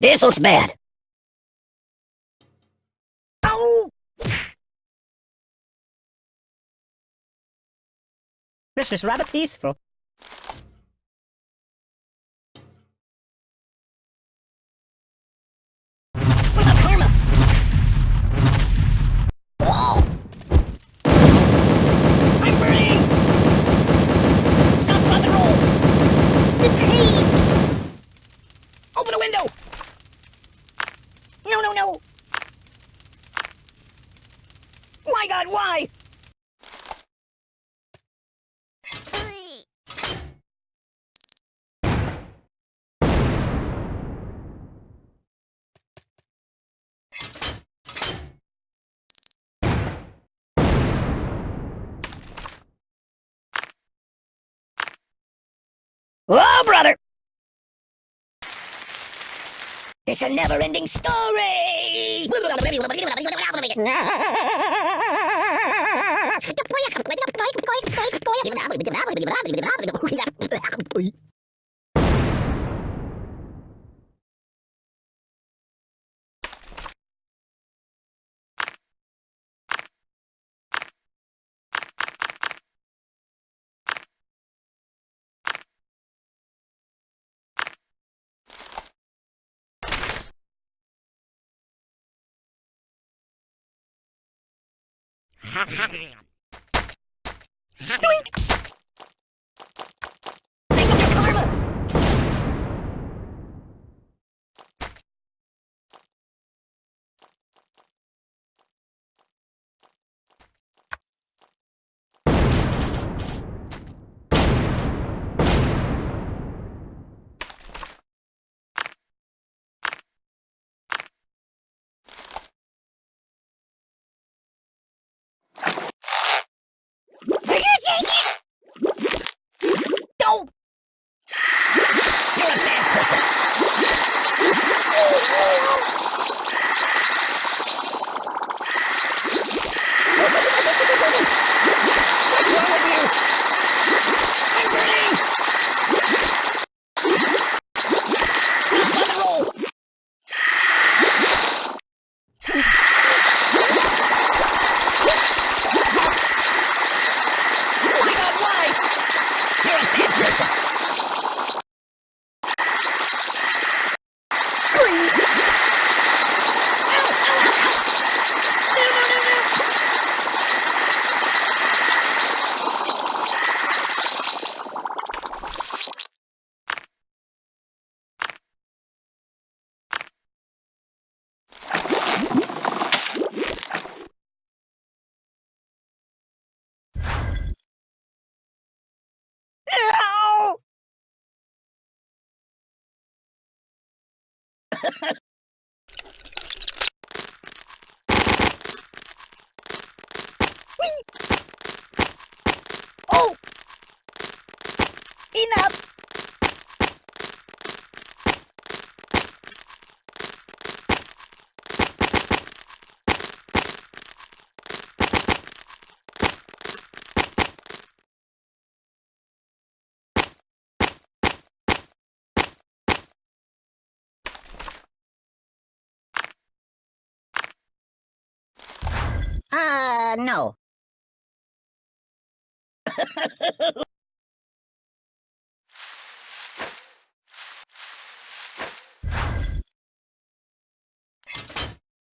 This looks bad. Oh! This is rather peaceful. What about karma? Oh! I'm burning! Stop, drop, and roll! The pain! Open a window! No, no, no! My god, why? Oh, brother! It's a never-ending story! Think Oh! Enough! Uh, no.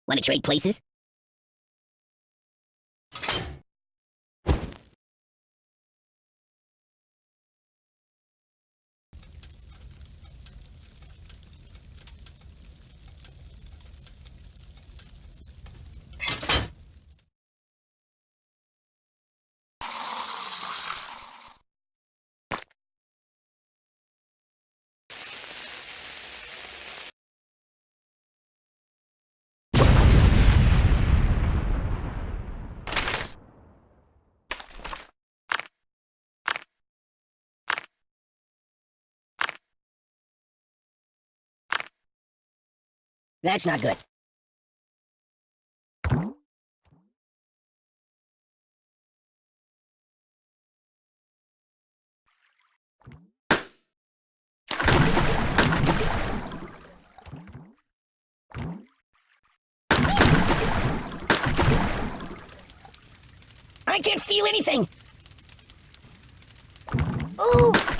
Want to trade places? That's not good. I can't feel anything! Ooh!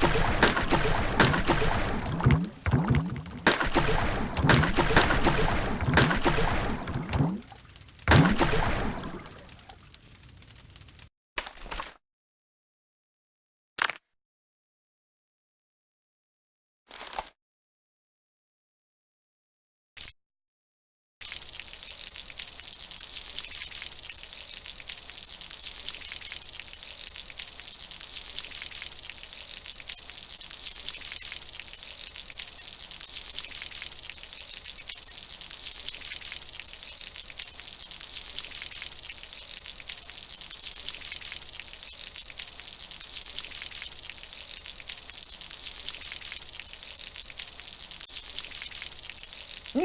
Ooh,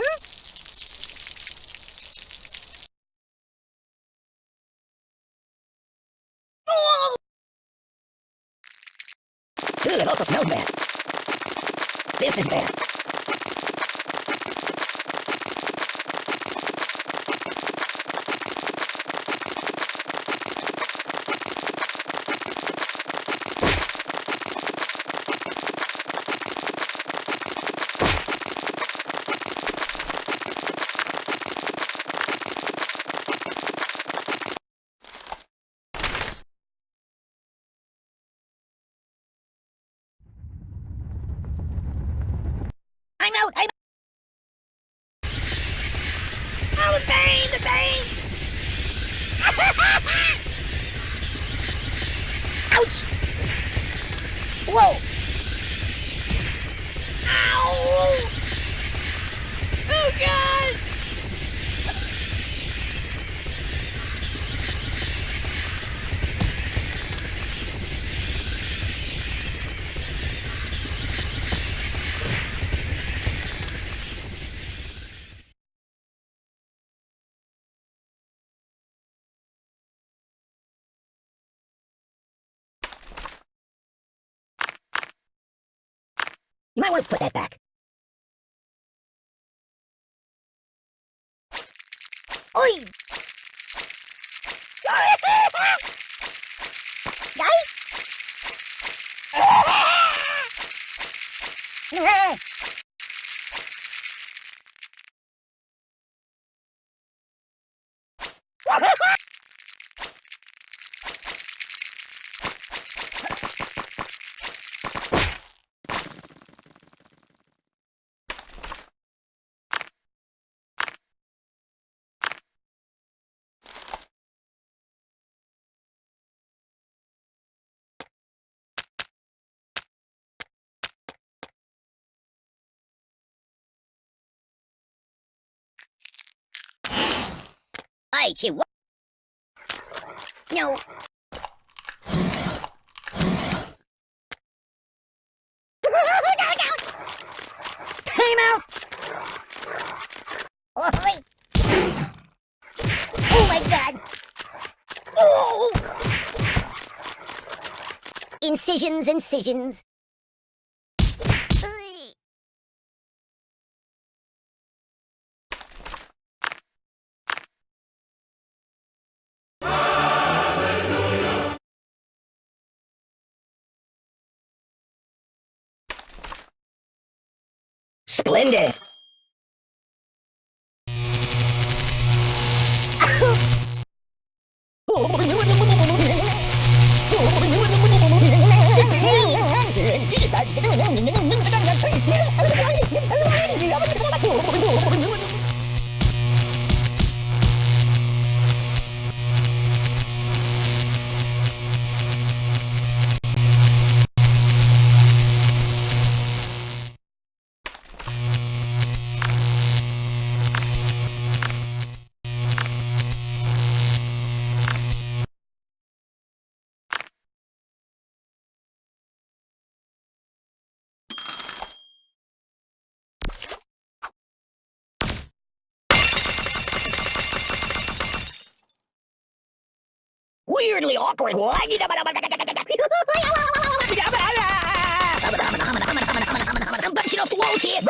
it also smells bad. This is bad. You might want to put that back. I you what? No. Time out. Oh, Oi. Oh my god. Oh. Incisions, incisions. Splendid. Weirdly awkward. Here.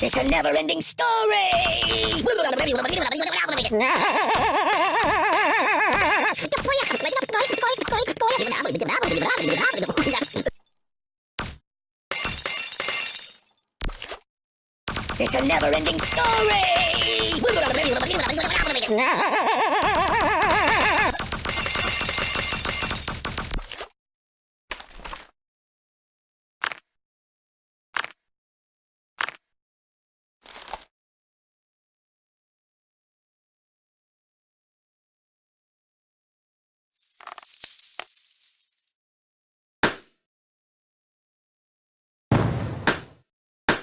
This a never-ending story. It's a never-ending story.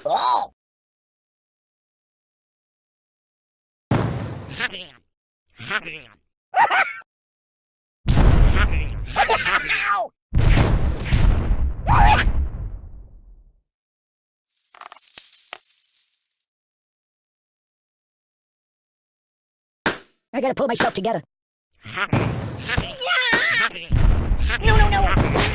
Oh! I gotta pull myself together. No, no, no!